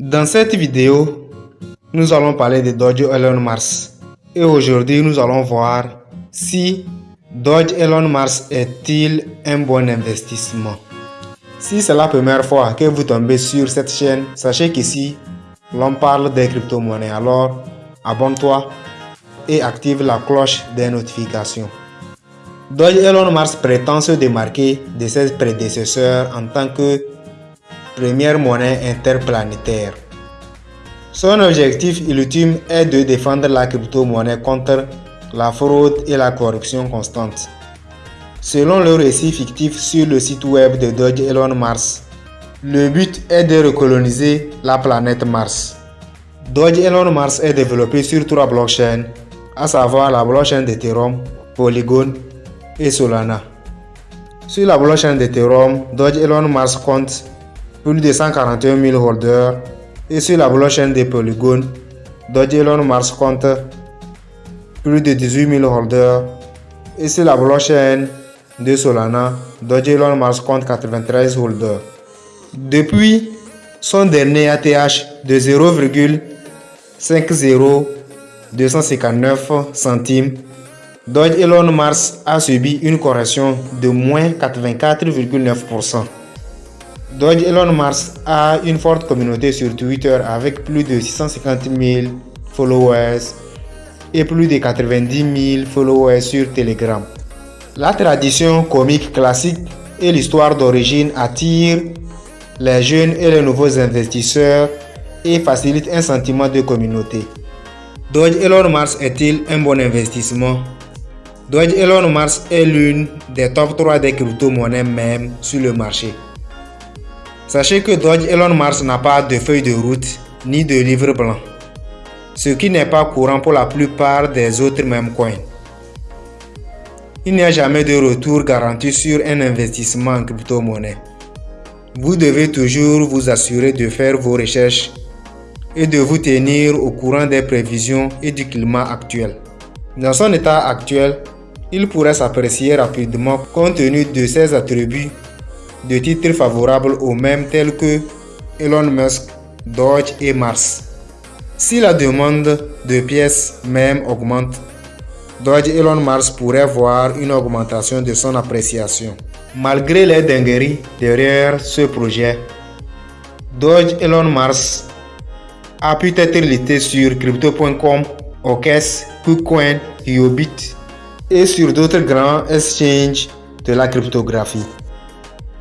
Dans cette vidéo, nous allons parler de Dodge Elon Mars. Et aujourd'hui, nous allons voir si Dodge Elon Mars est-il un bon investissement. Si c'est la première fois que vous tombez sur cette chaîne, sachez qu'ici, l'on parle des crypto-monnaies. Alors, abonne-toi et active la cloche des notifications. Dodge Elon Mars prétend se démarquer de ses prédécesseurs en tant que première monnaie interplanétaire. Son objectif ultime est de défendre la crypto-monnaie contre la fraude et la corruption constante. Selon le récit fictif sur le site web de Dodge Elon Mars, le but est de recoloniser la planète Mars. Dodge Elon Mars est développé sur trois blockchains, à savoir la blockchain d'Ethereum, Polygon et Solana. Sur la blockchain d'Ethereum, Dodge Elon Mars compte plus de 141 000 holders et sur la blockchain de Polygon, Dodge Elon Mars compte plus de 18 000 holders et sur la blockchain de Solana, Dodge Elon Mars compte 93 holders. Depuis son dernier ATH de 0,50259 centimes, Dodge Elon Mars a subi une correction de moins 84,9%. Dodge Elon Mars a une forte communauté sur Twitter avec plus de 650 000 followers et plus de 90 000 followers sur Telegram. La tradition comique classique et l'histoire d'origine attirent les jeunes et les nouveaux investisseurs et facilitent un sentiment de communauté. Dodge Elon Mars est-il un bon investissement? Dodge Elon Mars est l'une des top 3 des crypto-monnaies même sur le marché. Sachez que Dodge Elon Mars n'a pas de feuille de route ni de livre blanc, ce qui n'est pas courant pour la plupart des autres mêmes coins. Il n'y a jamais de retour garanti sur un investissement en crypto-monnaie. Vous devez toujours vous assurer de faire vos recherches et de vous tenir au courant des prévisions et du climat actuel. Dans son état actuel, il pourrait s'apprécier rapidement compte tenu de ses attributs de titres favorables aux mêmes tels que Elon Musk, Dodge et Mars. Si la demande de pièces même augmente, Dodge Elon Mars pourrait voir une augmentation de son appréciation. Malgré les dingueries derrière ce projet, Dodge Elon Mars a pu être listé sur crypto.com, OKES, KuCoin, Yobit et sur d'autres grands exchanges de la cryptographie.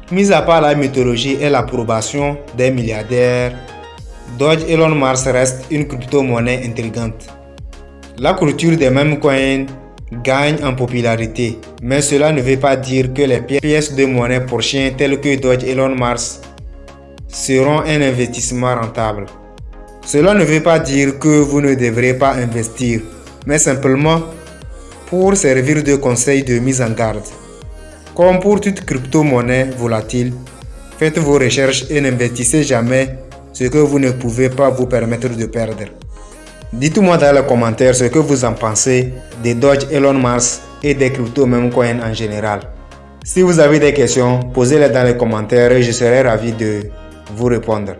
Mis à part la mythologie et l'approbation des milliardaires, Dodge Elon Mars reste une crypto-monnaie intrigante. La culture des mêmes coins gagne en popularité, mais cela ne veut pas dire que les pièces de monnaie chiens telles que Dodge Elon Mars seront un investissement rentable. Cela ne veut pas dire que vous ne devrez pas investir, mais simplement pour servir de conseil de mise en garde. Comme pour toute crypto-monnaie volatile, faites vos recherches et n'investissez jamais ce que vous ne pouvez pas vous permettre de perdre. Dites-moi dans les commentaires ce que vous en pensez des Dodge Elon Mars et des crypto même coins en général. Si vous avez des questions, posez-les dans les commentaires et je serai ravi de vous répondre.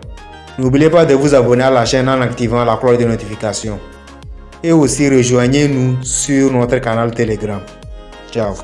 N'oubliez pas de vous abonner à la chaîne en activant la cloche de notification. Et aussi rejoignez-nous sur notre canal Telegram. Ciao